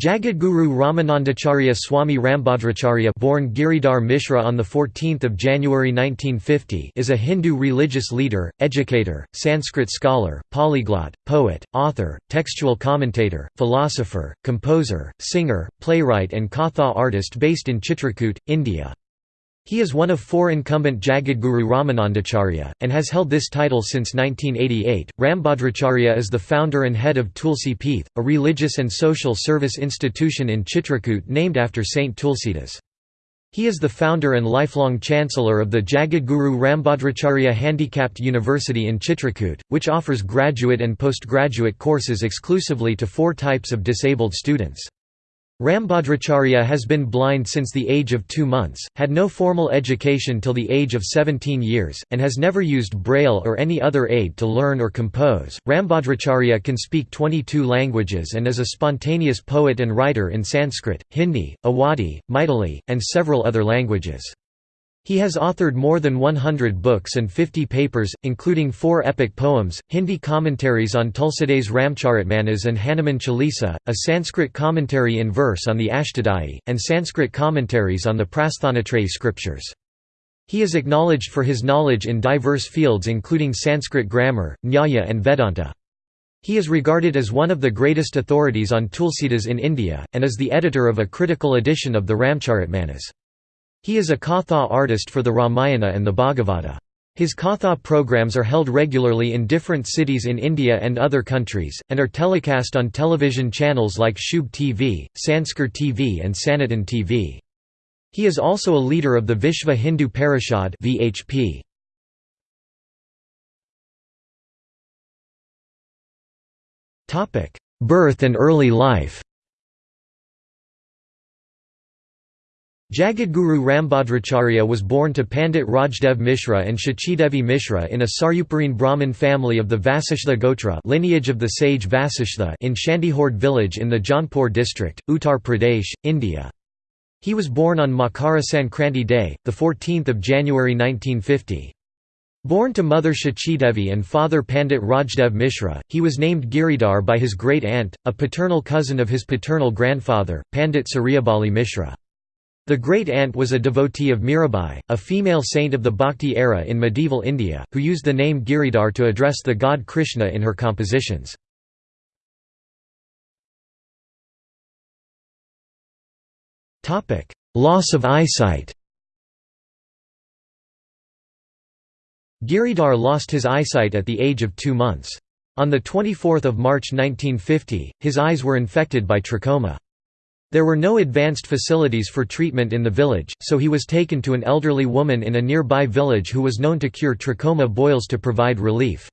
Jagadguru Ramanandacharya Swami Rambhadracharya born Giridhar Mishra on 14 January 1950 is a Hindu religious leader, educator, Sanskrit scholar, polyglot, poet, author, textual commentator, philosopher, composer, singer, playwright and Katha artist based in Chitrakoot, India. He is one of four incumbent Jagadguru Ramanandacharya, and has held this title since 1988. Rambhadracharya is the founder and head of Tulsi Peeth, a religious and social service institution in Chitrakoot named after Saint Tulsidas. He is the founder and lifelong chancellor of the Jagadguru Rambhadracharya Handicapped University in Chitrakoot, which offers graduate and postgraduate courses exclusively to four types of disabled students. Rambhadracharya has been blind since the age of two months, had no formal education till the age of 17 years, and has never used Braille or any other aid to learn or compose. Rambhadracharya can speak 22 languages and is a spontaneous poet and writer in Sanskrit, Hindi, Awadhi, Maithili, and several other languages. He has authored more than 100 books and 50 papers, including four epic poems, Hindi commentaries on Tulsidas Ramcharitmanas and Hanuman Chalisa, a Sanskrit commentary in verse on the Ashtadhyayi, and Sanskrit commentaries on the Prasthanatrayi scriptures. He is acknowledged for his knowledge in diverse fields including Sanskrit grammar, Nyaya and Vedanta. He is regarded as one of the greatest authorities on Tulsidas in India, and is the editor of a critical edition of the Ramcharitmanas. He is a Katha artist for the Ramayana and the Bhagavata. His Katha programs are held regularly in different cities in India and other countries, and are telecast on television channels like Shubh TV, Sanskar TV and Sanatan TV. He is also a leader of the Vishva Hindu Parishad VHP. Birth and early life Jagadguru Rambhadracharya was born to Pandit Rajdev Mishra and Shachidevi Mishra in a Saryuparine Brahmin family of the Vasishtha Gotra lineage of the sage Vasishtha in Shandihord village in the Jaunpur district, Uttar Pradesh, India. He was born on Makara Sankranti Day, 14 January 1950. Born to mother Shachidevi and father Pandit Rajdev Mishra, he was named Giridhar by his great-aunt, a paternal cousin of his paternal grandfather, Pandit Suryabali Mishra. The great-aunt was a devotee of Mirabai, a female saint of the Bhakti era in medieval India, who used the name Giridhar to address the god Krishna in her compositions. Loss of eyesight Giridhar lost his eyesight at the age of two months. On 24 March 1950, his eyes were infected by trachoma. There were no advanced facilities for treatment in the village, so he was taken to an elderly woman in a nearby village who was known to cure trachoma boils to provide relief.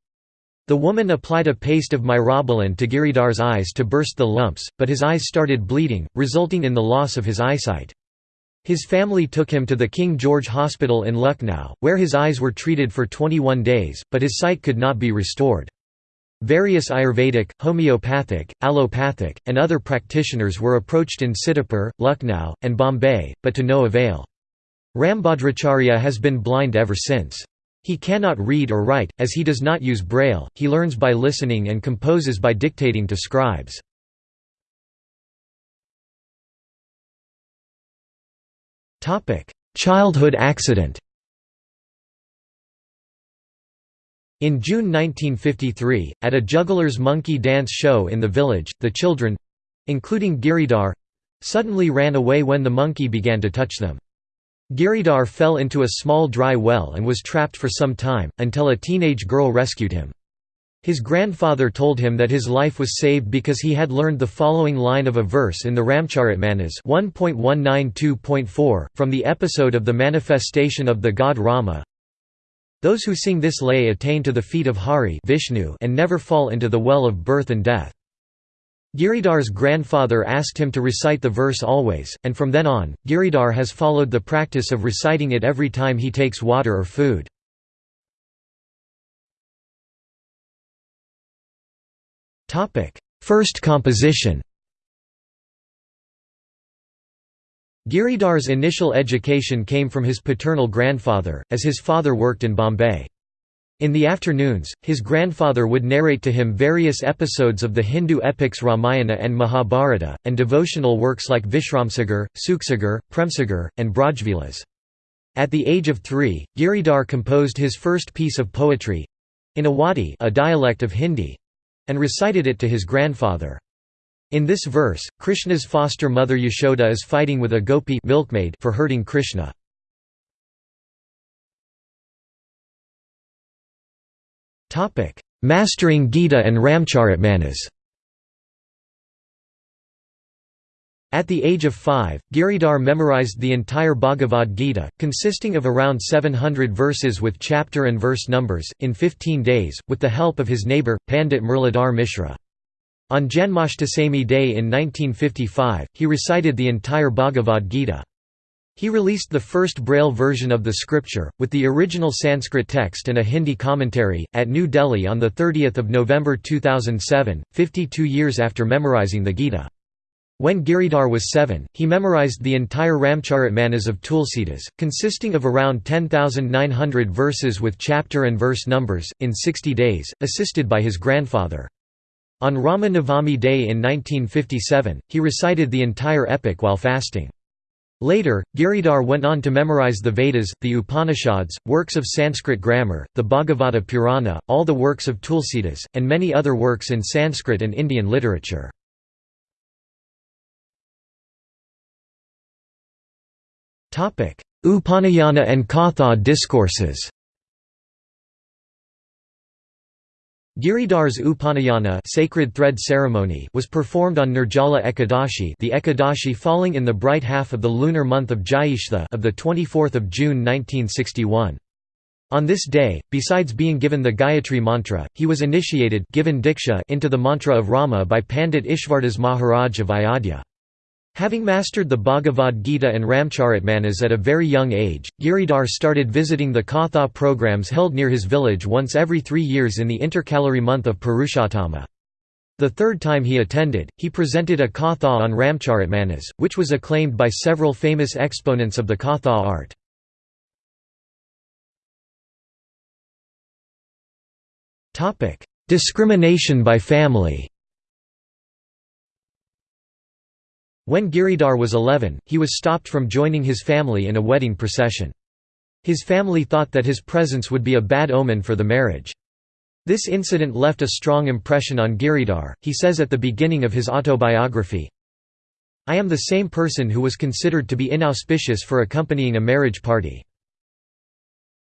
The woman applied a paste of myrobalan to Giridhar's eyes to burst the lumps, but his eyes started bleeding, resulting in the loss of his eyesight. His family took him to the King George Hospital in Lucknow, where his eyes were treated for 21 days, but his sight could not be restored. Various Ayurvedic, homeopathic, allopathic, and other practitioners were approached in Sitapur, Lucknow, and Bombay, but to no avail. Rambhadracharya has been blind ever since. He cannot read or write, as he does not use braille, he learns by listening and composes by dictating to scribes. Childhood accident In June 1953, at a juggler's monkey dance show in the village, the children—including Giridhar, suddenly ran away when the monkey began to touch them. Giridhar fell into a small dry well and was trapped for some time, until a teenage girl rescued him. His grandfather told him that his life was saved because he had learned the following line of a verse in the Ramcharitmanas 1.192.4, from the episode of the manifestation of the god Rama, those who sing this lay attain to the feet of Hari Vishnu and never fall into the well of birth and death. Giridhar's grandfather asked him to recite the verse always, and from then on, Giridhar has followed the practice of reciting it every time he takes water or food. First composition Giridhar's initial education came from his paternal grandfather, as his father worked in Bombay. In the afternoons, his grandfather would narrate to him various episodes of the Hindu epics Ramayana and Mahabharata, and devotional works like Vishramsagar, Suksagar, Premsagar, and Brajvilas. At the age of three, Giridhar composed his first piece of poetry—in Awadhi a dialect of Hindi—and recited it to his grandfather. In this verse, Krishna's foster mother Yashoda is fighting with a gopi milkmaid for hurting Krishna. Mastering Gita and Ramcharitmanas At the age of five, Giridhar memorized the entire Bhagavad Gita, consisting of around 700 verses with chapter and verse numbers, in 15 days, with the help of his neighbour, Pandit Murlidhar Mishra. On Janmashtami Day in 1955, he recited the entire Bhagavad Gita. He released the first Braille version of the scripture, with the original Sanskrit text and a Hindi commentary, at New Delhi on 30 November 2007, 52 years after memorizing the Gita. When Giridhar was seven, he memorized the entire Ramcharitmanas of Tulsidas, consisting of around 10,900 verses with chapter and verse numbers, in 60 days, assisted by his grandfather. On Rama Navami Day in 1957, he recited the entire epic while fasting. Later, Giridhar went on to memorize the Vedas, the Upanishads, works of Sanskrit grammar, the Bhagavata Purana, all the works of Tulsidas, and many other works in Sanskrit and Indian literature. Upanayana and Katha discourses Giridhar's Upanayana sacred thread ceremony was performed on Nirjala Ekadashi the Ekadashi falling in the bright half of the lunar month of Jyeshtha of 24 June 1961. On this day, besides being given the Gayatri mantra, he was initiated given diksha into the mantra of Rama by Pandit Ishvardas Maharaj of Ayodhya. Having mastered the Bhagavad Gita and Ramcharitmanas at a very young age, Giridhar started visiting the Katha programs held near his village once every three years in the intercalary month of Purushottama. The third time he attended, he presented a Katha on Ramcharitmanas, which was acclaimed by several famous exponents of the Katha art. Discrimination by family When Giridhar was 11, he was stopped from joining his family in a wedding procession. His family thought that his presence would be a bad omen for the marriage. This incident left a strong impression on Giridhar, he says at the beginning of his autobiography, I am the same person who was considered to be inauspicious for accompanying a marriage party.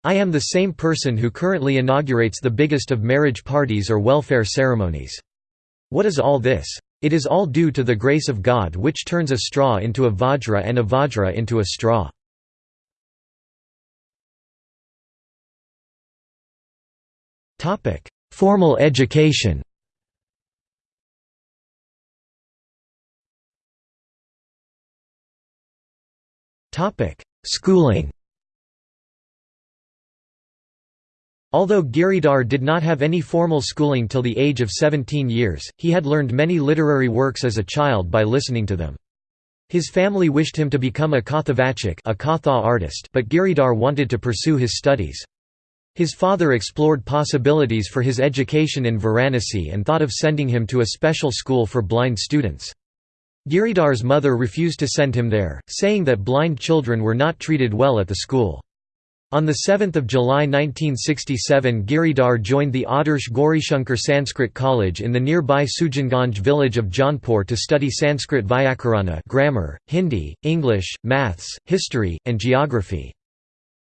I am the same person who currently inaugurates the biggest of marriage parties or welfare ceremonies. What is all this? It is all due to the grace of God which turns a straw into a vajra and a vajra into a straw. Formal education. Schooling Although Giridhar did not have any formal schooling till the age of 17 years, he had learned many literary works as a child by listening to them. His family wished him to become a Kathavachak a Katha artist but Giridhar wanted to pursue his studies. His father explored possibilities for his education in Varanasi and thought of sending him to a special school for blind students. Giridhar's mother refused to send him there, saying that blind children were not treated well at the school. On 7 July 1967 Giridhar joined the Adarsh Gaurishankar Sanskrit College in the nearby Sujanganj village of Jaunpur to study Sanskrit Vyakarana grammar, Hindi, English, maths, history, and geography.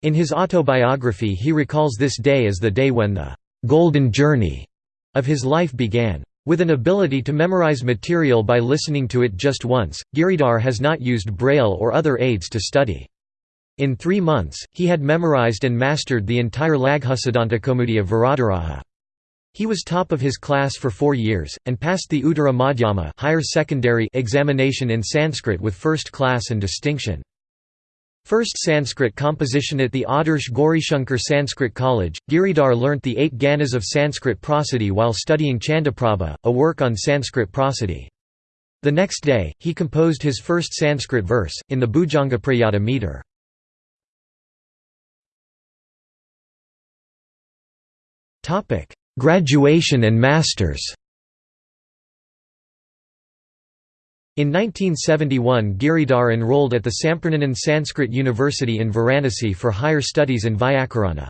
In his autobiography he recalls this day as the day when the «golden journey» of his life began. With an ability to memorize material by listening to it just once, Giridhar has not used Braille or other aids to study. In three months, he had memorized and mastered the entire Laghusiddhantakaumudi of Varadaraja. He was top of his class for four years, and passed the Uttara Madhyama higher secondary examination in Sanskrit with first class and distinction. First Sanskrit composition at the Adarsh Gaurishankar Sanskrit College, Giridhar learnt the eight ganas of Sanskrit prosody while studying Chandaprabha, a work on Sanskrit prosody. The next day, he composed his first Sanskrit verse, in the Bhujangaprayata meter. Graduation and masters In 1971 Giridhar enrolled at the Sampurnanand Sanskrit University in Varanasi for higher studies in Vyakarana.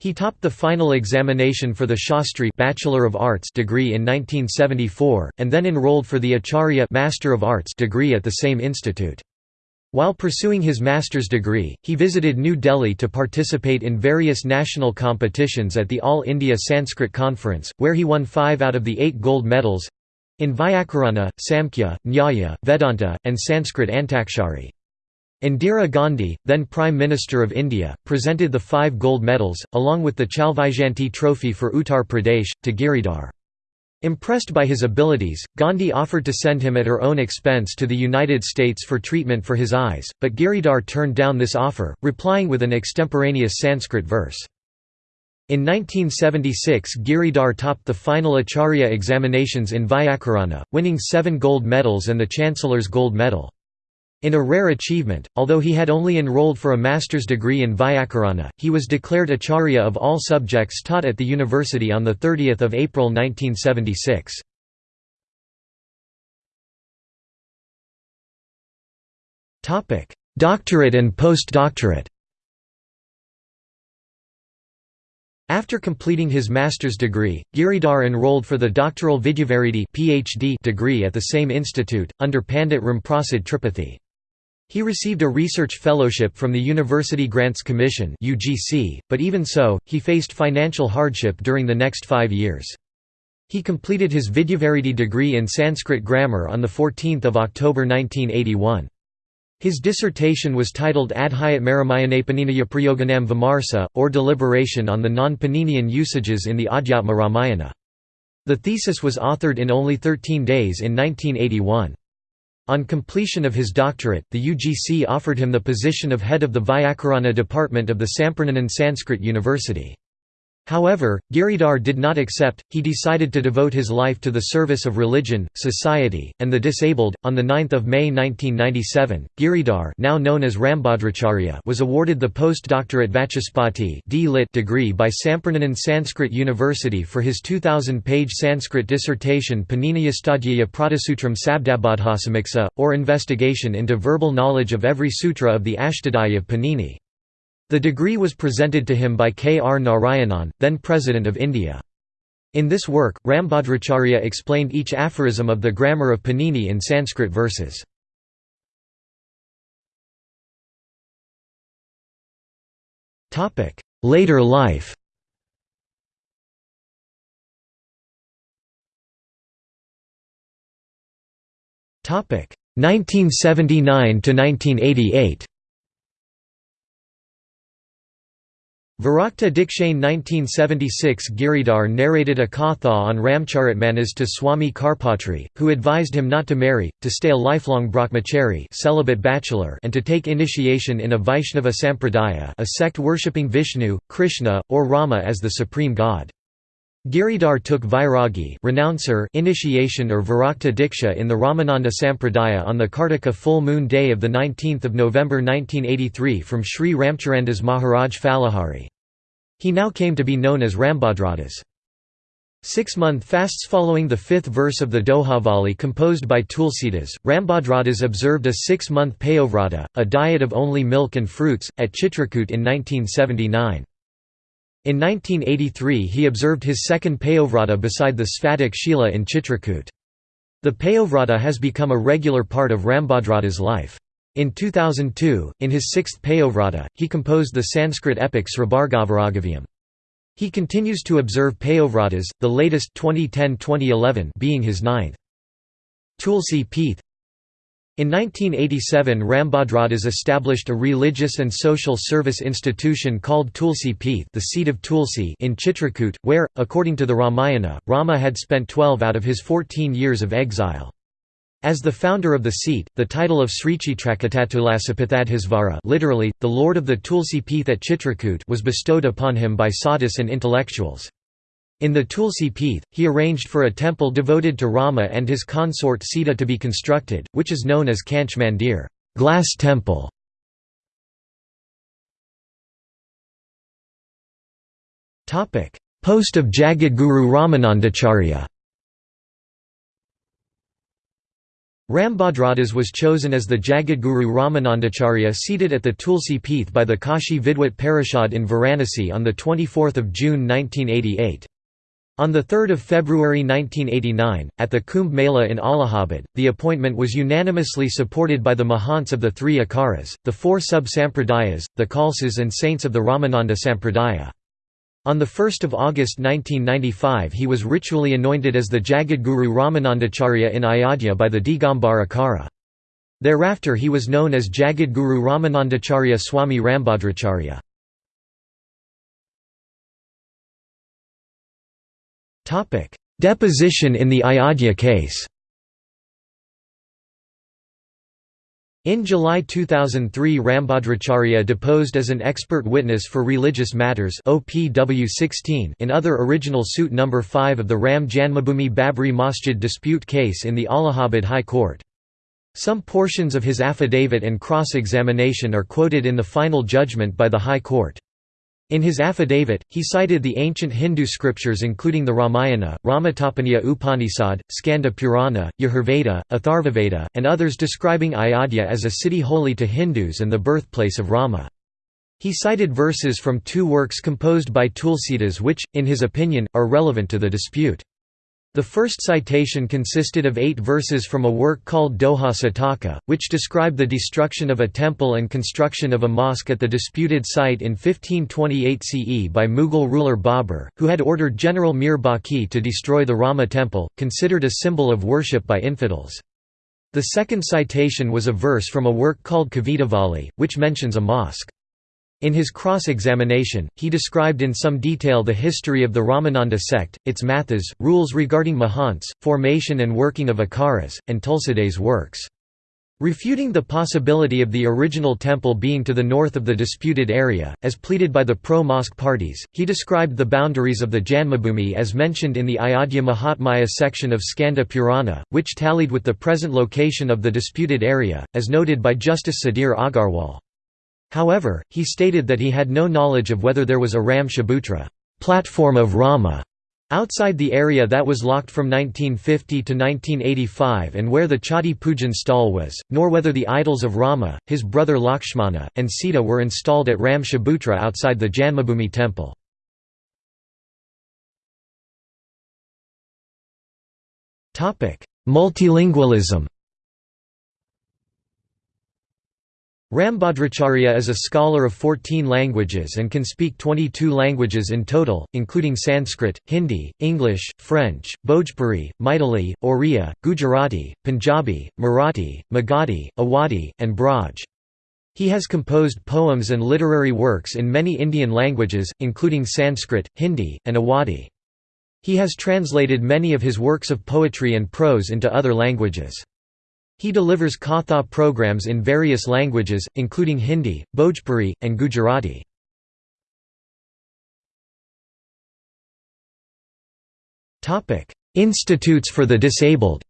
He topped the final examination for the Shastri Bachelor of Arts degree in 1974, and then enrolled for the Acharya Master of Arts degree at the same institute. While pursuing his master's degree, he visited New Delhi to participate in various national competitions at the All India Sanskrit Conference, where he won five out of the eight gold medals in Vyakarana, Samkhya, Nyaya, Vedanta, and Sanskrit Antakshari. Indira Gandhi, then Prime Minister of India, presented the five gold medals, along with the Chalvaijayanti Trophy for Uttar Pradesh, to Giridhar. Impressed by his abilities, Gandhi offered to send him at her own expense to the United States for treatment for his eyes, but Giridhar turned down this offer, replying with an extemporaneous Sanskrit verse. In 1976 Giridhar topped the final Acharya examinations in Vyakarana, winning seven gold medals and the Chancellor's gold medal. In a rare achievement, although he had only enrolled for a master's degree in Vyakarana, he was declared Acharya of all subjects taught at the university on 30 April 1976. Doctorate and postdoctorate After completing his master's degree, Giridhar enrolled for the doctoral Vidyavaridi PhD degree at the same institute, under Pandit Ramprasad Tripathi. He received a research fellowship from the University Grants Commission but even so, he faced financial hardship during the next five years. He completed his Vidyavaridi degree in Sanskrit grammar on 14 October 1981. His dissertation was titled Adhyat Maramayanapaniya Prayoganam Vimarsa, or Deliberation on the non-Paninian usages in the Adhyatma Ramayana. The thesis was authored in only 13 days in 1981. On completion of his doctorate, the UGC offered him the position of head of the Vyakarana department of the Sampurnanand Sanskrit University. However, Giridhar did not accept, he decided to devote his life to the service of religion, society, and the disabled. On 9 May 1997, Giridhar now known as Rambhadracharya was awarded the postdoctorate Vachaspati degree by Sampurnanand Sanskrit University for his 2,000-page Sanskrit dissertation Paniniyastadhyaya Pratisutram Sabdabodhasamiksa, or investigation into verbal knowledge of every sutra of the Ashtadhyayi of Panini. The degree was presented to him by K. R. Narayanan, then President of India. In this work, Rambhadracharya explained each aphorism of the grammar of Panini in Sanskrit verses. Later life Topic 1979 to 1988. Virakta Dikshane 1976 Giridhar narrated a katha on Ramcharitmanas to Swami Karpatri, who advised him not to marry, to stay a lifelong brahmachari celibate bachelor and to take initiation in a Vaishnava sampradaya a sect worshipping Vishnu, Krishna, or Rama as the supreme god. Giridhar took Vairagi renouncer initiation or Virakta Diksha in the Ramananda Sampradaya on the Kartika full moon day of 19 November 1983 from Sri Ramcharandas Maharaj Falahari. He now came to be known as Rambhadradas. Six-month fasts following the fifth verse of the Dohavali composed by Tulsidas, Rambhadradas observed a six-month Payovrata, a diet of only milk and fruits, at Chitrakoot in 1979. In 1983 he observed his second Payovrata beside the Sphatik Shila in Chitrakoot. The Payovrata has become a regular part of Rambhadrada's life. In 2002, in his sixth Payovrata, he composed the Sanskrit epic Srabhargavaragavyam. He continues to observe Payovratas, the latest 2010-2011 being his ninth. Tulsi Peeth in 1987 Rambhadradas established a religious and social service institution called Tulsi Peeth the seat of Tulsi in Chitrakoot, where, according to the Ramayana, Rama had spent 12 out of his 14 years of exile. As the founder of the seat, the title of Srichitrakatatulasapithadhisvara literally, the lord of the Tulsi Peeth at Chitrakoot was bestowed upon him by sadhus and intellectuals. In the Tulsi Peeth, he arranged for a temple devoted to Rama and his consort Sita to be constructed, which is known as Kanch Mandir glass temple". Post of Jagadguru Ramanandacharya Rambhadradas was chosen as the Jagadguru Ramanandacharya seated at the Tulsi Peeth by the Kashi Vidwat Parishad in Varanasi on 24 June 1988. On 3 February 1989, at the Kumbh Mela in Allahabad, the appointment was unanimously supported by the Mahants of the three Akaras, the four sub-sampradayas, the Khalsas and saints of the Ramananda Sampradaya. On 1 August 1995 he was ritually anointed as the Jagadguru Ramanandacharya in Ayodhya by the Digambar Akara. Thereafter he was known as Jagadguru Ramanandacharya Swami Rambhadracharya. Deposition in the Ayodhya case In July 2003 Rambhadracharya deposed as an expert witness for religious matters OPW 16 in other original suit number 5 of the Ram Janmabhoomi Babri Masjid dispute case in the Allahabad High Court. Some portions of his affidavit and cross-examination are quoted in the final judgment by the High Court. In his affidavit, he cited the ancient Hindu scriptures including the Ramayana, Ramatapaniya Upanishad, Skanda Purana, Yajurveda, Atharvaveda, and others describing Ayodhya as a city holy to Hindus and the birthplace of Rama. He cited verses from two works composed by Tulsidas which, in his opinion, are relevant to the dispute. The first citation consisted of eight verses from a work called Doha Sataka, which described the destruction of a temple and construction of a mosque at the disputed site in 1528 CE by Mughal ruler Babur, who had ordered General Mir Baqi to destroy the Rama temple, considered a symbol of worship by infidels. The second citation was a verse from a work called Kavitavali, which mentions a mosque. In his cross-examination, he described in some detail the history of the Ramananda sect, its mathas, rules regarding mahants, formation and working of akaras, and Tulsidas' works. Refuting the possibility of the original temple being to the north of the disputed area, as pleaded by the pro-mosque parties, he described the boundaries of the Janmabhoomi as mentioned in the Ayodhya Mahatmya section of Skanda Purana, which tallied with the present location of the disputed area, as noted by Justice Sudhir Agarwal. However, he stated that he had no knowledge of whether there was a Ram Chabutra platform of Rama outside the area that was locked from 1950 to 1985 and where the Chatti Pujan stall was, nor whether the idols of Rama, his brother Lakshmana, and Sita were installed at Ram Chabutra outside the Janmabhoomi temple. Multilingualism Rambhadracharya is a scholar of 14 languages and can speak 22 languages in total, including Sanskrit, Hindi, English, French, Bhojpuri, Maithili, Oriya, Gujarati, Punjabi, Marathi, Magadhi, Awadhi, and Braj. He has composed poems and literary works in many Indian languages, including Sanskrit, Hindi, and Awadhi. He has translated many of his works of poetry and prose into other languages. He delivers Katha programs in various languages, including Hindi, Bhojpuri, and Gujarati. Institutes for the Disabled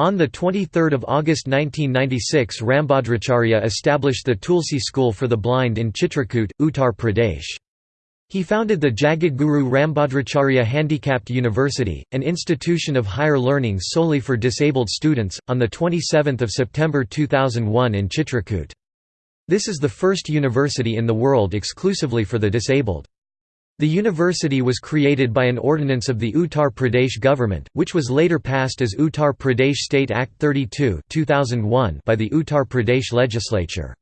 On 23 August 1996 Rambhadracharya established the Tulsi School for the Blind in Chitrakoot, Uttar Pradesh. He founded the Jagadguru Rambhadracharya Handicapped University, an institution of higher learning solely for disabled students, on 27 September 2001 in Chitrakoot. This is the first university in the world exclusively for the disabled. The university was created by an ordinance of the Uttar Pradesh government, which was later passed as Uttar Pradesh State Act 32 2001 by the Uttar Pradesh legislature.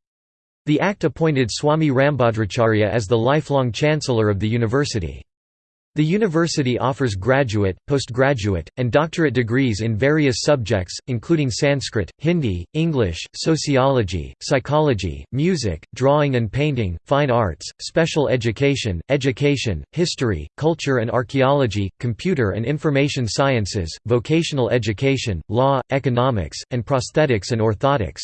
The Act appointed Swami Rambhadracharya as the lifelong chancellor of the university. The university offers graduate, postgraduate, and doctorate degrees in various subjects, including Sanskrit, Hindi, English, sociology, psychology, music, drawing and painting, fine arts, special education, education, history, culture and archaeology, computer and information sciences, vocational education, law, economics, and prosthetics and orthotics.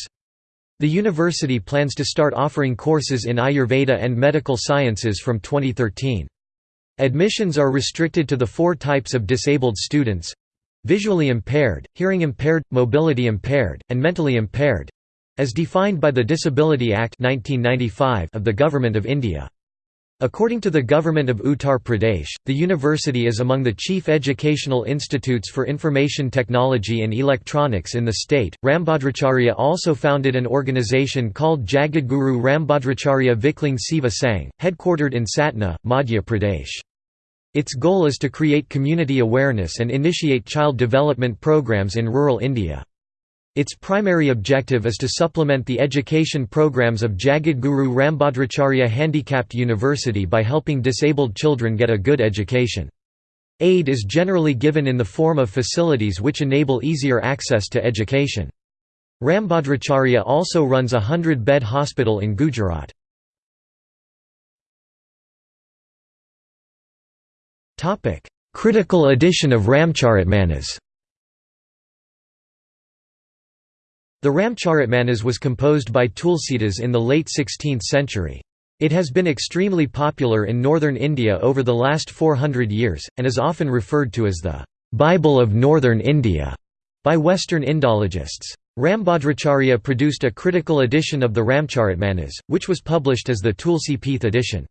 The university plans to start offering courses in Ayurveda and medical sciences from 2013. Admissions are restricted to the four types of disabled students visually impaired, hearing impaired, mobility impaired, and mentally impaired as defined by the Disability Act 1995 of the Government of India. According to the government of Uttar Pradesh, the university is among the chief educational institutes for information technology and electronics in the state. Rambhadracharya also founded an organization called Jagadguru Rambhadracharya Viklang Seva Sangh, headquartered in Satna, Madhya Pradesh. Its goal is to create community awareness and initiate child development programs in rural India. Its primary objective is to supplement the education programs of Jagadguru Rambhadracharya Handicapped University by helping disabled children get a good education. Aid is generally given in the form of facilities which enable easier access to education. Rambhadracharya also runs a hundred-bed hospital in Gujarat. Critical edition of Ramcharitmanas The Ramcharitmanas was composed by Tulsidas in the late 16th century. It has been extremely popular in northern India over the last 400 years, and is often referred to as the Bible of Northern India by Western Indologists. Rambhadracharya produced a critical edition of the Ramcharitmanas, which was published as the Tulsi Pith edition.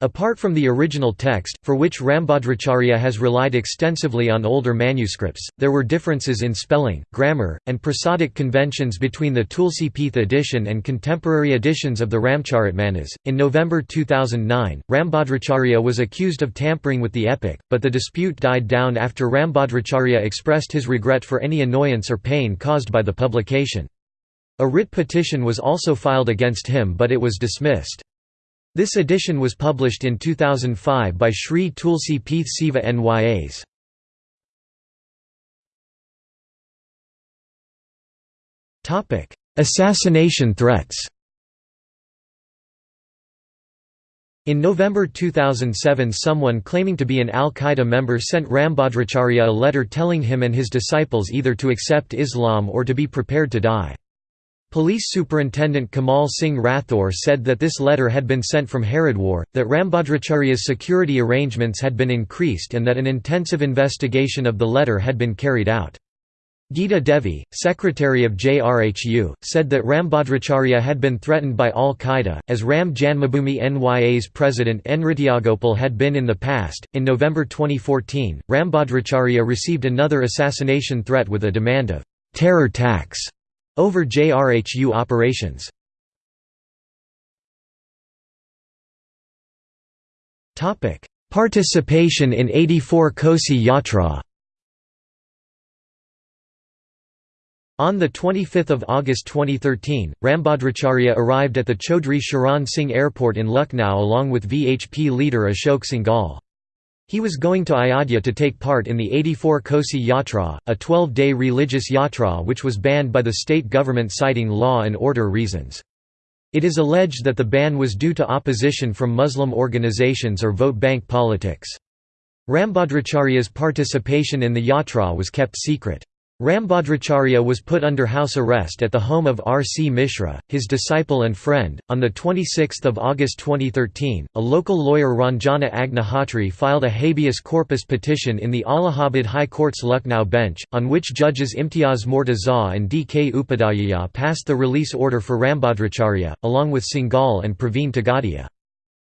Apart from the original text, for which Rambhadracharya has relied extensively on older manuscripts, there were differences in spelling, grammar, and prosodic conventions between the Tulsi Pith edition and contemporary editions of the Ramcharitmanas. In November 2009, Rambhadracharya was accused of tampering with the epic, but the dispute died down after Rambhadracharya expressed his regret for any annoyance or pain caused by the publication. A writ petition was also filed against him but it was dismissed. This edition was published in 2005 by Sri Tulsi Pith Seva Nyas. Assassination threats In November 2007 someone claiming to be an al-Qaeda member sent Rambhadracharya a letter telling him and his disciples either to accept Islam or to be prepared to die. Police Superintendent Kamal Singh Rathore said that this letter had been sent from Haridwar, that Rambhadracharya's security arrangements had been increased and that an intensive investigation of the letter had been carried out. Gita Devi, secretary of JRHU, said that Rambhadracharya had been threatened by al-Qaeda, as Ram Janmabhoomi Nya's president Nrityagopal had been in the past. In November 2014, Rambhadracharya received another assassination threat with a demand of terror tax over JRHU operations. Participation in 84 Kosi Yatra On 25 August 2013, Rambhadracharya arrived at the Chaudhry Charan Singh Airport in Lucknow along with VHP leader Ashok Singhal. He was going to Ayodhya to take part in the 84 Kosi Yatra, a 12-day religious yatra which was banned by the state government citing law and order reasons. It is alleged that the ban was due to opposition from Muslim organizations or vote bank politics. Rambhadracharya's participation in the yatra was kept secret. Rambhadracharya was put under house arrest at the home of R. C. Mishra, his disciple and friend. On 26 August 2013, a local lawyer Ranjana Agnihotri filed a habeas corpus petition in the Allahabad High Court's Lucknow bench, on which judges Imtiyaz Murtaza and D. K. Upadhyaya passed the release order for Rambhadracharya, along with Singhal and Praveen Togadia.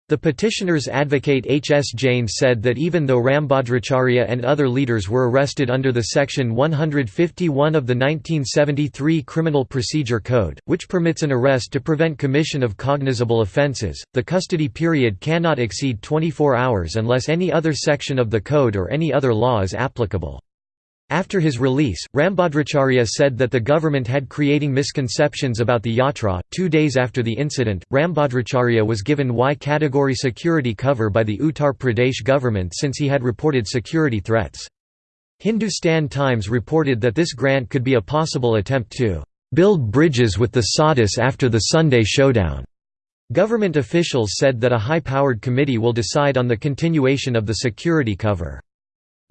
The petitioner's advocate H. S. Jain said that even though Rambhadracharya and other leaders were arrested under the Section 151 of the 1973 Criminal Procedure Code, which permits an arrest to prevent commission of cognizable offences, the custody period cannot exceed 24 hours unless any other section of the code or any other law is applicable. After his release, Rambhadracharya said that the government had creating misconceptions about the yatra. Two days after the incident, Rambhadracharya was given Y category security cover by the Uttar Pradesh government since he had reported security threats. Hindustan Times reported that this grant could be a possible attempt to build bridges with the sadhus after the Sunday showdown. Government officials said that a high-powered committee will decide on the continuation of the security cover.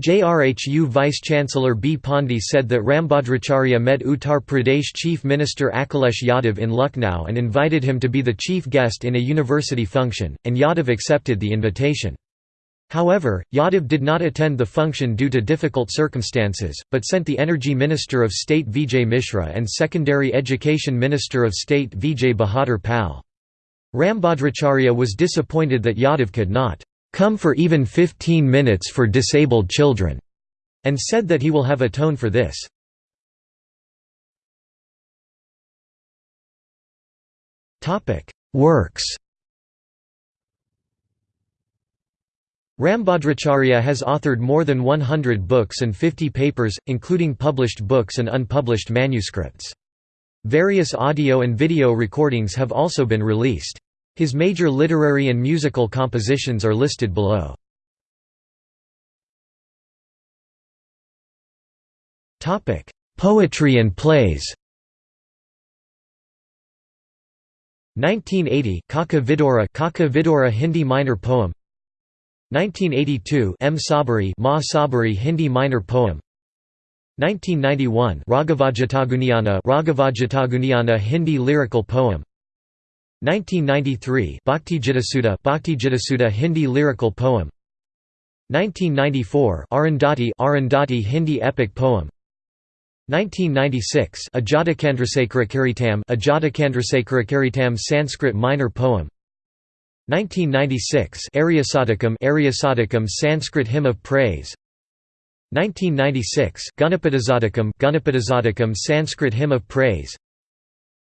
JRHU Vice-Chancellor B. Pandey said that Rambhadracharya met Uttar Pradesh Chief Minister Akhilesh Yadav in Lucknow and invited him to be the chief guest in a university function, and Yadav accepted the invitation. However, Yadav did not attend the function due to difficult circumstances, but sent the Energy Minister of State Vijay Mishra and Secondary Education Minister of State Vijay Bahadur Pal. Rambhadracharya was disappointed that Yadav could not come for even 15 minutes for disabled children, and said that he will have atoned for this. Works Rambhadracharya has authored more than 100 books and 50 papers, including published books and unpublished manuscripts. Various audio and video recordings have also been released. His major literary and musical compositions are listed below. Poetry and plays. 1980 Kaka Vidura Hindi minor poem. 1982 M. Sabari Ma Sabari Hindi minor poem. 1991 Raghavajataguniyana Raghavajataguniyana Hindi lyrical poem 1993 Bhaktigitasudha Bhaktigitasudha Hindi lyrical poem. 1994 Arundhati Arundhati Hindi epic poem. 1996 Ajatakandrasekhara Ajatakandrasekhara Sanskrit minor poem. 1996 Aryasatakam Aryasatakam Sanskrit hymn of praise. 1996 Ganapatishatakam Ganapatishatakam Sanskrit hymn of praise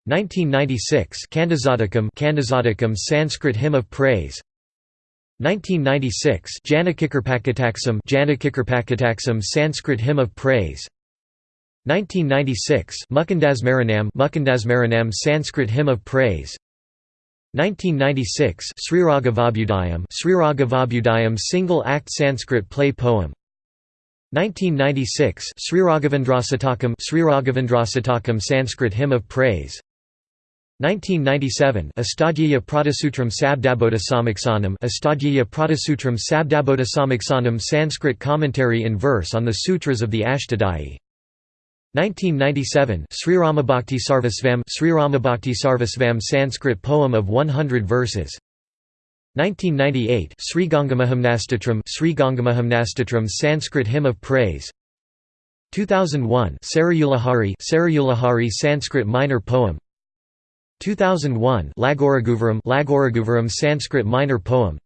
1996 Kandazatakam Kandazatakam Sanskrit hymn of praise. 1996 Janakikirpakataksam Sanskrit hymn of praise. 1996 Mukundasmaranam Mukundasmaranam Sanskrit hymn of praise. 1996 Sriraghavabhudayam Sriraghavabhudayam single act Sanskrit play poem. 1996 Sriraghavendrasatakam Sriraghavendrasatakam Sanskrit hymn of praise 1997 Astadhyayi Pradasutram Sabdabodha Samiksanam Astadhyayi Pradasutram Sabdabodha Samiksanam Sanskrit commentary in verse on the sutras of the Ashtadhyayi 1997 Sriramabhakti Sarvasvam Sriramabhakti Sarvasvam Sanskrit poem of 100 verses. 1998 Sri Gangamahamnastatram Sri Gangamahamnastatram Sanskrit hymn of praise. 2001 Sarayulahari Sarayulahari Sanskrit minor poem 2001 Lagoraguvaram Sanskrit minor poem.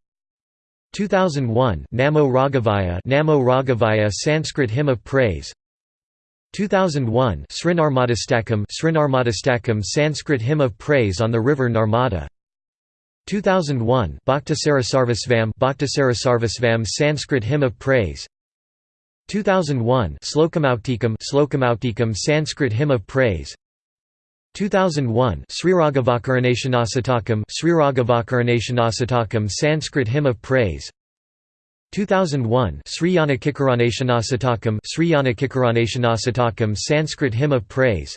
2001 Namo Raghavaya Namo Raghavaya Sanskrit hymn of praise. 2001 Srinarmadastakam Srinarmadastakam Sanskrit hymn of praise on the river Narmada. 2001 Bhaktasarasarvasvam Bhaktasarasarvasvam Sanskrit hymn of praise. 2001 Slokamautikam Slokamautikam Sanskrit hymn of praise 2001 Sriraghavakaranashanasatakam Sriraghavakaranashanasatakam Sanskrit hymn of praise. 2001 Sriyana Kikaraneshanasatakam Sriyana Kikaraneshanasatakam Sanskrit hymn of praise.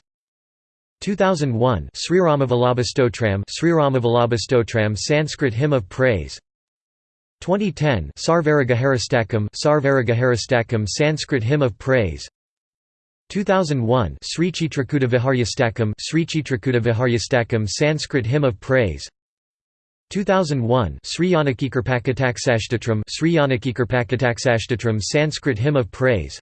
2001 Sriramavallabhastotram Sriramavallabhastotram Sanskrit hymn of praise. 2010 Sarvaragaharastakam Sarvaragaharastakam Sanskrit hymn of praise 2001 Sri Chitrakuta Sri Chitrakuta Sanskrit hymn of praise. 2001 Sri Yanakikirpakataksashtatram Sri Sanskrit hymn of praise.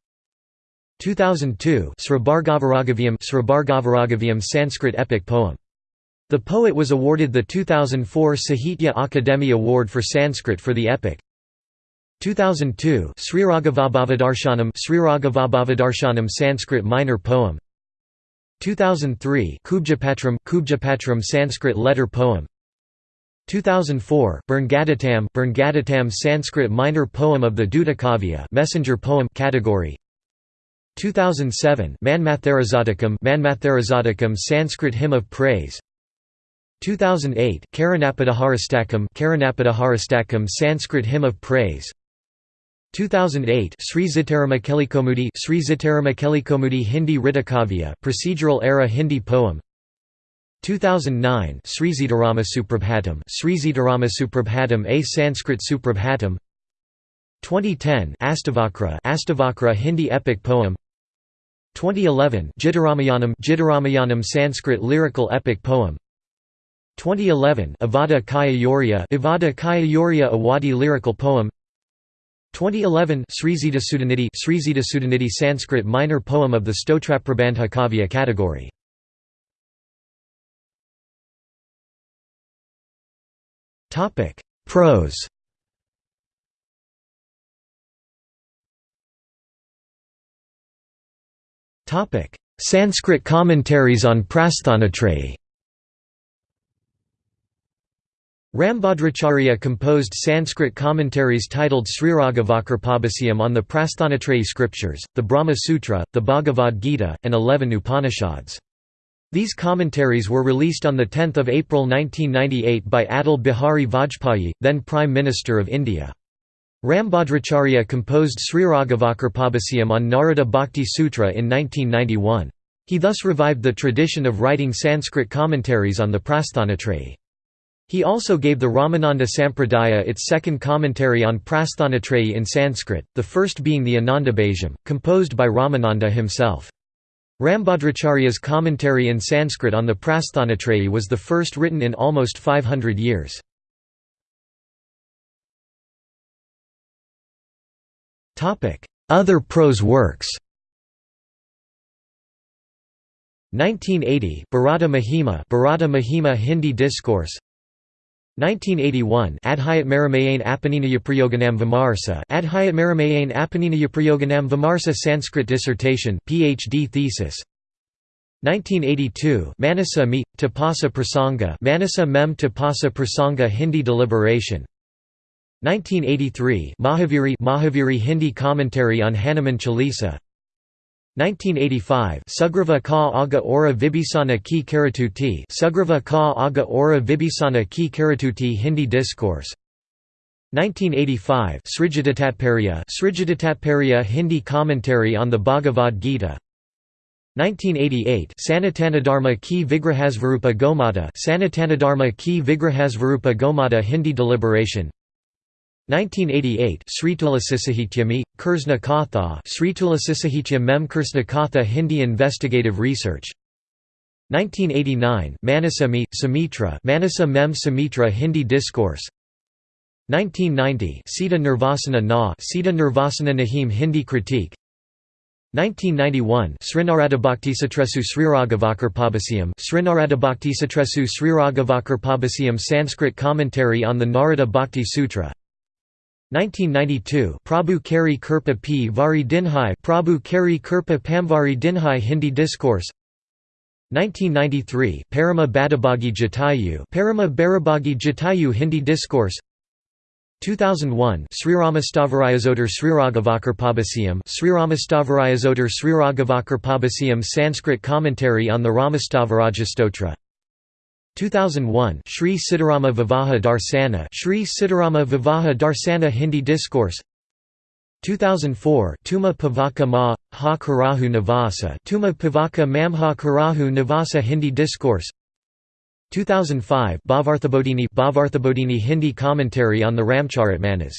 2002 Srabhargavaragavyam Srabhargavaragavyam Sanskrit epic poem. The poet was awarded the 2004 Sahitya Akademi Award for Sanskrit for the epic 2002 Sriraghavabhavadarshanam Sriraghavabhavadarshanam Sanskrit minor poem. 2003 Kubjapatram Kubjapatram Sanskrit letter poem. 2004 Berngadhatam Berngadhatam Sanskrit minor poem of the Dutakavya messenger poem category. 2007 Manmatharazadakam Manmatharazadakam Sanskrit hymn of praise. 2008 Karanapadhaharastakam Karanapadhaharastakam Sanskrit hymn of praise 2008 Sri Zitaramakellikomudi Sri Zitaramakellikomudi Hindi Ritakavya procedural era Hindi poem. 2009 Sri Sitarama Suprabhatam Sri Sitarama Suprabhatam a Sanskrit Suprabhatam 2010 Astavakra Astavakra Hindi epic poem. 2011 Gitaramayanam Gitaramayanam Sanskrit lyrical epic poem. 2011 Avada Kaya Yoria Avada Kaya Awadi lyrical poem 2011 Srizita Sudanidhi Srizita Sudanidhi Sanskrit minor poem of the Stotraprabandha Kavya category. Topic Prose. Topic Sanskrit commentaries on Prasthanatrayi Rambhadracharya composed Sanskrit commentaries titled Sriragavakarpabhasyam on the Prasthanatrayi scriptures, the Brahma Sutra, the Bhagavad Gita, and eleven Upanishads. These commentaries were released on 10 April 1998 by Atal Bihari Vajpayee, then Prime Minister of India. Rambhadracharya composed Sriragavakarpabhasyam on Narada Bhakti Sutra in 1991. He thus revived the tradition of writing Sanskrit commentaries on the Prasthanatrayi. He also gave the Ramananda Sampradaya its second commentary on Prasthanatrayi in Sanskrit, the first being the Anandabhajam, composed by Ramananda himself. Rambhadracharya's commentary in Sanskrit on the Prasthanatrayi was the first written in almost 500 years. Other prose works 1980 Bharata Mahima Bharata Mahima Hindi discourse 1981 Adhyat Maramayan Apaninayaprayoganam Vimarsa Adhyat Maramayan Apaninayaprayoganam Vimarsa Sanskrit dissertation PhD thesis. 1982 Manasa Me Tapasa Prasanga Manasa Mem Tapasa Prasanga Hindi deliberation. 1983 Mahaviri Mahaviri Hindi commentary on Hanuman Chalisa 1985 Sugrava ka aga ora vibhisana ki karatuti Sugrava ka aga ora vibhisana ki karatuti Hindi discourse. 1985 Srijidatatparya Srijidatatparya Hindi commentary on the Bhagavad Gita. 1988 Sanatanadharma ki Vigrahasvarupa Gomata Sanatanadharma ki Vigrahasvarupa Gomata Hindi deliberation 1988 Sritulasissahityami, Kursna Katha Sritulasissahitya Mem Kursna Katha Hindi Investigative Research. 1989 Manasa Samitra Manasa Mem Samitra Hindi Discourse. 1990 Sita Nirvasana Na Sita Nirvasana Nahim Hindi Critique. 1991 Srinaradabhaktisatresu Sriragavakarpabhasyam Srinaradabhaktisatresu Sriragavakarpabhasyam Sanskrit commentary on the Narada Bhakti Sutra 1992 Prabhu Kari Kirpa P. Vari Dinhai Prabhu Kari Kirpa Pamvari Dinhai Hindi Discourse. 1993 Parama Badabagi Jatayu Parama Barabagi Jatayu Hindi Discourse. 2001 Sriramastavarayazotar Sriragavakarpabhasyam Sriramastavarayazotar Sriragavakarpabhasyam Sanskrit commentary on the Ramastavarajastotra 2001 Sri Sitarama Vivaha Darsana Sri Sitarama Vivaha Darsana Hindi Discourse. 2004 Tuma Pavaka Ma Ha Karahu Navasa Tuma Pavaka Mamha Karahu Navasa Hindi Discourse. 2005 Bhavarthabodhini Bhavarthabodhini Hindi commentary on the Ramcharitmanas.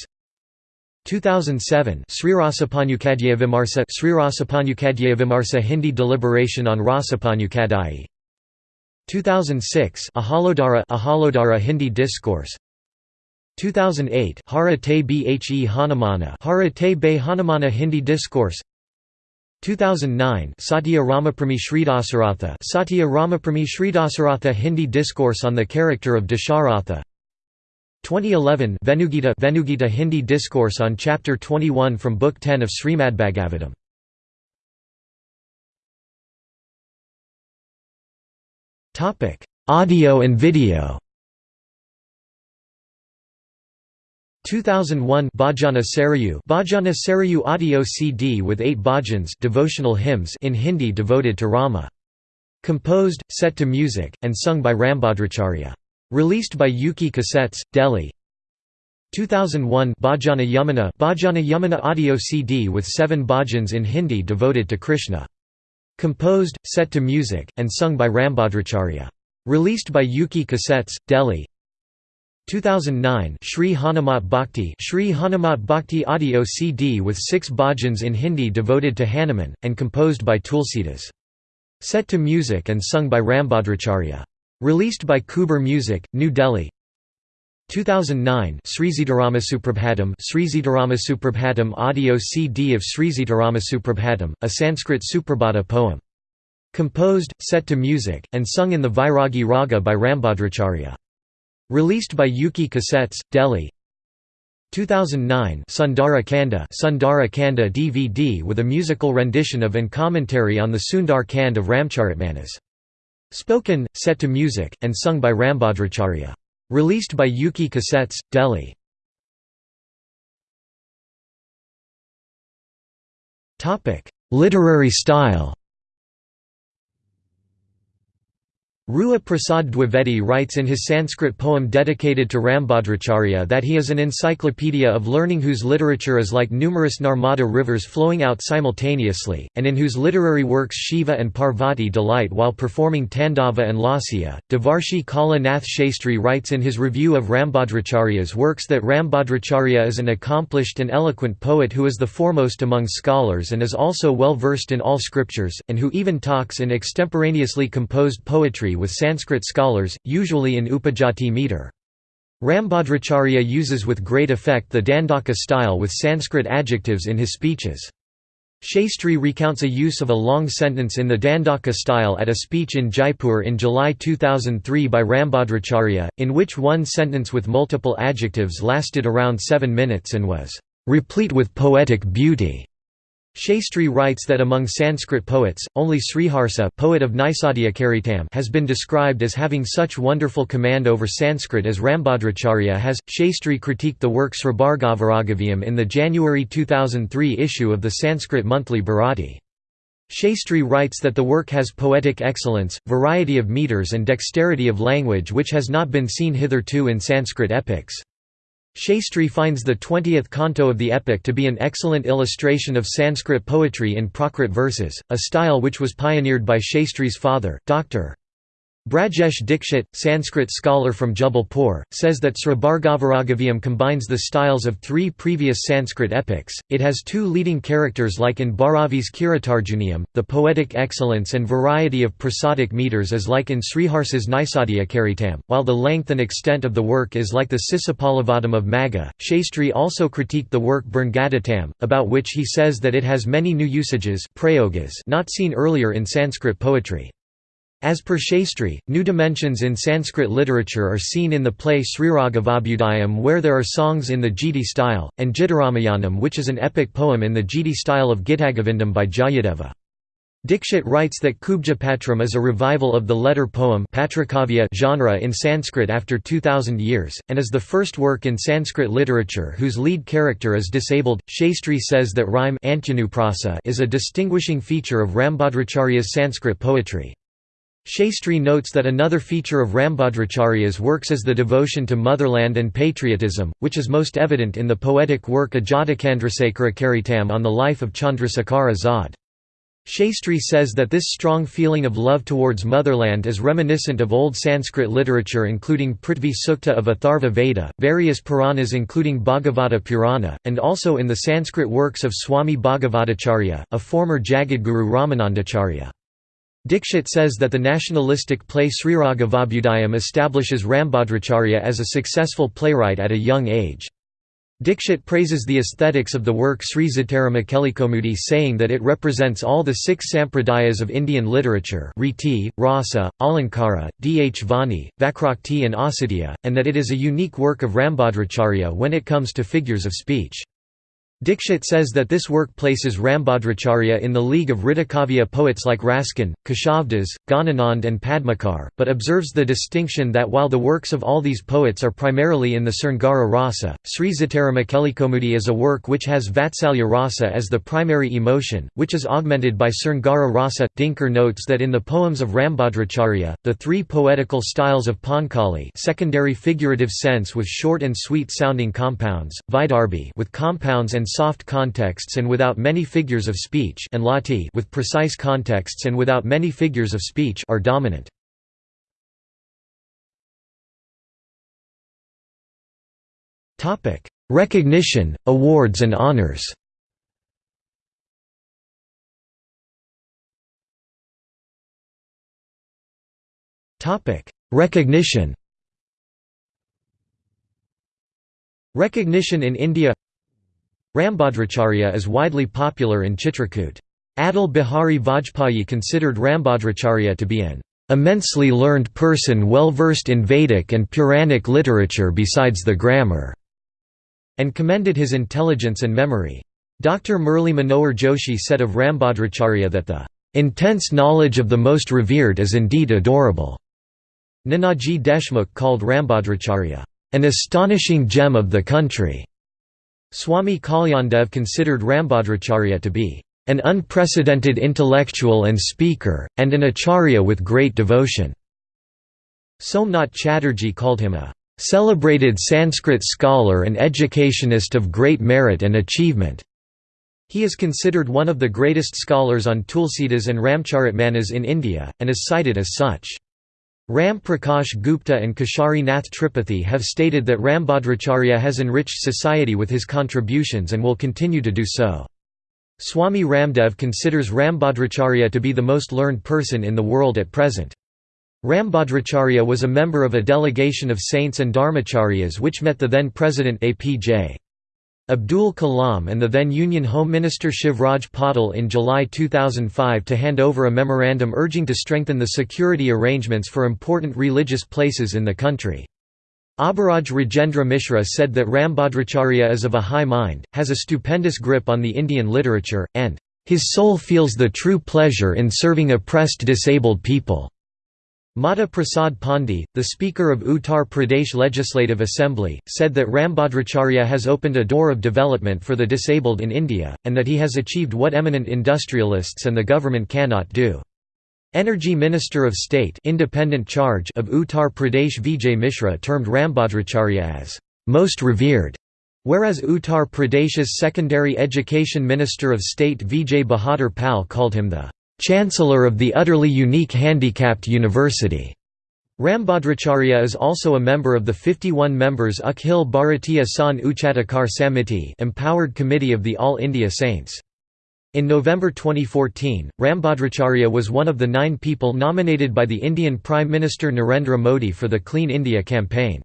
2007 Srirasapanyukadhyaya Vimarsa Srirasapanyukadhyaya Vimarsa Hindi deliberation on Rasapanyukadhyaya 2006 Ahalodhara Ahalodhara Hindi discourse. 2008 Hara Te Bhe Hanumana Hara Te Be Hanumana Hindi discourse. 2009 Satya Ramaprami Sridasaratha Satya Ramaprami Sridasaratha Hindi discourse on the character of Dasharatha. 2011 Venugita Venugita Hindi discourse on chapter 21 from book 10 of Srimad Srimadbhagavatam Topic: Audio and video. 2001 Bhajana Sarayu Bhajana Sarayu audio CD with 8 bhajans devotional hymns in Hindi devoted to Rama. Composed, set to music, and sung by Rambhadracharya. Released by Yuki Cassettes, Delhi. 2001 Bhajana Yamuna Bhajana Yamuna audio CD with 7 bhajans in Hindi devoted to Krishna. Composed, set to music, and sung by Rambhadracharya. Released by Yuki Cassettes, Delhi. 2009 Sri Hanumat Bhakti Sri Hanumat Bhakti audio CD with six bhajans in Hindi devoted to Hanuman, and composed by Tulsidas. Set to music and sung by Rambhadracharya. Released by Kuber Music, New Delhi. 2009 Sri Sitarama Suprabhatam Sri Sitarama Suprabhatam audio CD of Sri Sitarama Suprabhatam, a Sanskrit Suprabhata poem. Composed, set to music, and sung in the Vairagi Raga by Rambhadracharya. Released by Yuki Cassettes, Delhi 2009 Sundara Kanda Sundara Kanda DVD with a musical rendition of and commentary on the Sundar Kand of Ramcharitmanas. Spoken, set to music, and sung by Rambhadracharya. Released by Yuki Cassettes, Delhi. Literary style Rewa Prasad Dwivedi writes in his Sanskrit poem dedicated to Rambhadracharya that he is an encyclopedia of learning whose literature is like numerous Narmada rivers flowing out simultaneously, and in whose literary works Shiva and Parvati delight while performing Tandava and Lasya. Devarshi Kala Nath Shastri writes in his review of Rambhadracharya's works that Rambhadracharya is an accomplished and eloquent poet who is the foremost among scholars and is also well versed in all scriptures, and who even talks in extemporaneously composed poetry with Sanskrit scholars, usually in Upajati meter. Rambhadracharya uses with great effect the Dandaka style with Sanskrit adjectives in his speeches. Shastri recounts a use of a long sentence in the Dandaka style at a speech in Jaipur in July 2003 by Rambhadracharya, in which one sentence with multiple adjectives lasted around seven minutes and was "...replete with poetic beauty." Shastri writes that among Sanskrit poets, only Sriharsa poet of Charitam has been described as having such wonderful command over Sanskrit as Rambhadracharya has. Shastri critiqued the work Sribhargavaraghavyam in the January 2003 issue of the Sanskrit monthly Bharati. Shastri writes that the work has poetic excellence, variety of meters and dexterity of language which has not been seen hitherto in Sanskrit epics. Shastri finds the 20th canto of the epic to be an excellent illustration of Sanskrit poetry in Prakrit verses, a style which was pioneered by Shastri's father, Dr. Brajesh Dikshit, Sanskrit scholar from Jabalpur, says that Sribhargavaraghavyam combines the styles of three previous Sanskrit epics. It has two leading characters like in Bharavi's Kiritarjuniyam, the poetic excellence and variety of prosodic meters is like in Sriharsa's Karitam, while the length and extent of the work is like the Sisapalabhadam of Magha. Shastri also critiqued the work Bharngadatam, about which he says that it has many new usages not seen earlier in Sanskrit poetry. As per Shastri, new dimensions in Sanskrit literature are seen in the play Sriragavabhudayam where there are songs in the Giti style, and Gitaramayanam which is an epic poem in the Giti style of Gitagovindam by Jayadeva. Dikshit writes that Kubjapatram is a revival of the letter poem genre in Sanskrit after 2000 years, and is the first work in Sanskrit literature whose lead character is disabled. Shastri says that rhyme is a distinguishing feature of Rambhadracharya's Sanskrit poetry. Shastri notes that another feature of Rambhadracharya's works is the devotion to motherland and patriotism, which is most evident in the poetic work Ajatakandrasekhara Karitam on the life of Chandrasekhar Azad. Shastri says that this strong feeling of love towards motherland is reminiscent of old Sanskrit literature including Prithvi Sukta of Atharva Veda, various Puranas including Bhagavata Purana, and also in the Sanskrit works of Swami Bhagavatacharya, a former Jagadguru Ramanandacharya. Dikshit says that the nationalistic play Sriragavabhudayam establishes Rambhadracharya as a successful playwright at a young age. Dikshit praises the aesthetics of the work Sri Sitaramakelikaumudi saying that it represents all the six sampradayas of Indian literature Riti, Rasa, Alankara, Dhavani, Vakrokti and Asadhya, and that it is a unique work of Rambhadracharya when it comes to figures of speech. Dikshit says that this work places Rambhadracharya in the league of Ridhakavya poets like Raskhan, Keshavdas, Ghananand and Padmakar, but observes the distinction that while the works of all these poets are primarily in the Sringara rasa, Sri Sitaramakelikaumudi is a work which has Vatsalya rasa as the primary emotion, which is augmented by Sringara rasa. Dinkar notes that in the poems of Rambhadracharya, the three poetical styles of Pankali secondary figurative sense with short and sweet sounding compounds, Vidarbhi with compounds and soft contexts and without many figures of speech and lati with precise contexts and without many figures of speech are dominant. Topic: Recognition, awards and honors. Topic: Recognition. Recognition in India Rambhadracharya is widely popular in Chitrakoot. Atal Bihari Vajpayee considered Rambhadracharya to be an immensely learned person well versed in Vedic and Puranic literature besides the grammar", and commended his intelligence and memory. Dr. Murli Manohar Joshi said of Rambhadracharya that the intense knowledge of the most revered is indeed adorable. Nanaji Deshmukh called Rambhadracharya, an astonishing gem of the country. Swami Kalyandev considered Rambhadracharya to be an unprecedented intellectual and speaker, and an acharya with great devotion. Somnath Chatterjee called him a celebrated Sanskrit scholar and educationist of great merit and achievement. He is considered one of the greatest scholars on Tulsidas and Ramcharitmanas in India, and is cited as such. Ram Prakash Gupta and Keshari Nath Tripathi have stated that Rambhadracharya has enriched society with his contributions and will continue to do so. Swami Ramdev considers Rambhadracharya to be the most learned person in the world at present. Rambhadracharya was a member of a delegation of saints and dharmacharyas which met the then President APJ. Abdul Kalam and the then Union Home Minister Shivraj Patil in July 2005 to hand over a memorandum urging to strengthen the security arrangements for important religious places in the country. Abhiraj Rajendra Mishra said that Rambhadracharya is of a high mind, has a stupendous grip on the Indian literature, and, "...his soul feels the true pleasure in serving oppressed disabled people." Mata Prasad Pandey, the Speaker of Uttar Pradesh Legislative Assembly, said that Rambhadracharya has opened a door of development for the disabled in India, and that he has achieved what eminent industrialists and the government cannot do. Energy Minister of State independent charge of Uttar Pradesh Vijay Mishra termed Rambhadracharya as, "...most revered", whereas Uttar Pradesh's Secondary Education Minister of State Vijay Bahadur Pal called him the Chancellor of the utterly unique handicapped university. Rambhadracharya is also a member of the 51 members Akhil Bharatiya San Uchatakar Samiti empowered committee of the All India Saints. In November 2014, Rambhadracharya was one of the nine people nominated by the Indian Prime Minister Narendra Modi for the Clean India campaign.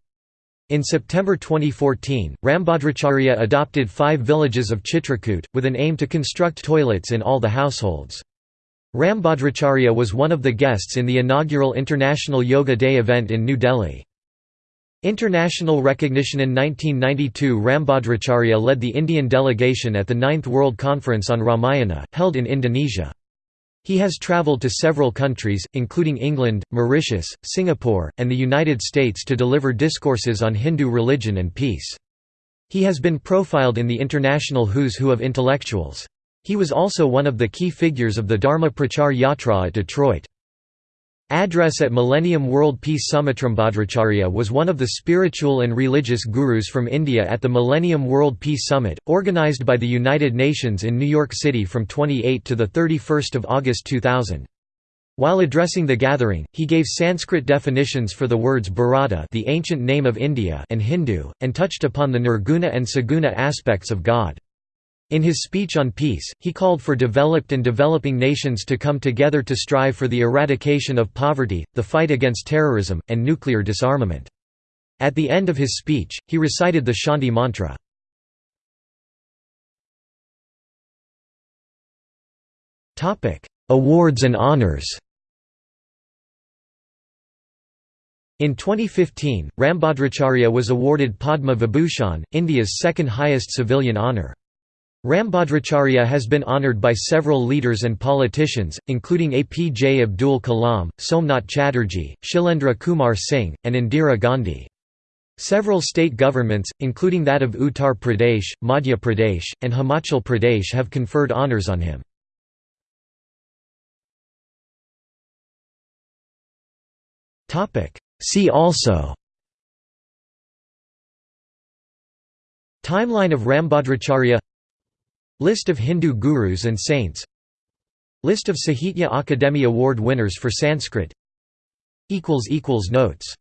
In September 2014, Rambhadracharya adopted five villages of Chitrakoot, with an aim to construct toilets in all the households. Rambhadracharya was one of the guests in the inaugural International Yoga Day event in New Delhi. International recognition In 1992 Rambhadracharya led the Indian delegation at the Ninth World Conference on Ramayana, held in Indonesia. He has travelled to several countries, including England, Mauritius, Singapore, and the United States to deliver discourses on Hindu religion and peace. He has been profiled in the international who's who of intellectuals. He was also one of the key figures of the Dharma Prachar Yatra at Detroit. Address at Millennium World Peace Summit Rambhadracharya was one of the spiritual and religious gurus from India at the Millennium World Peace Summit, organized by the United Nations in New York City from 28 to 31 August 2000. While addressing the gathering, he gave Sanskrit definitions for the words Bharata the ancient name of India and Hindu, and touched upon the nirguna and saguna aspects of God. In his speech on peace, he called for developed and developing nations to come together to strive for the eradication of poverty, the fight against terrorism, and nuclear disarmament. At the end of his speech, he recited the Shanti mantra. Awards and honors In 2015, Rambhadracharya was awarded Padma Vibhushan, India's second highest civilian honour. Rambhadracharya has been honoured by several leaders and politicians, including APJ Abdul Kalam, Somnath Chatterjee, Shilendra Kumar Singh, and Indira Gandhi. Several state governments, including that of Uttar Pradesh, Madhya Pradesh, and Himachal Pradesh have conferred honours on him. See also Timeline of Rambhadracharya List of Hindu gurus and saints. List of Sahitya Akademi Award winners for Sanskrit. Notes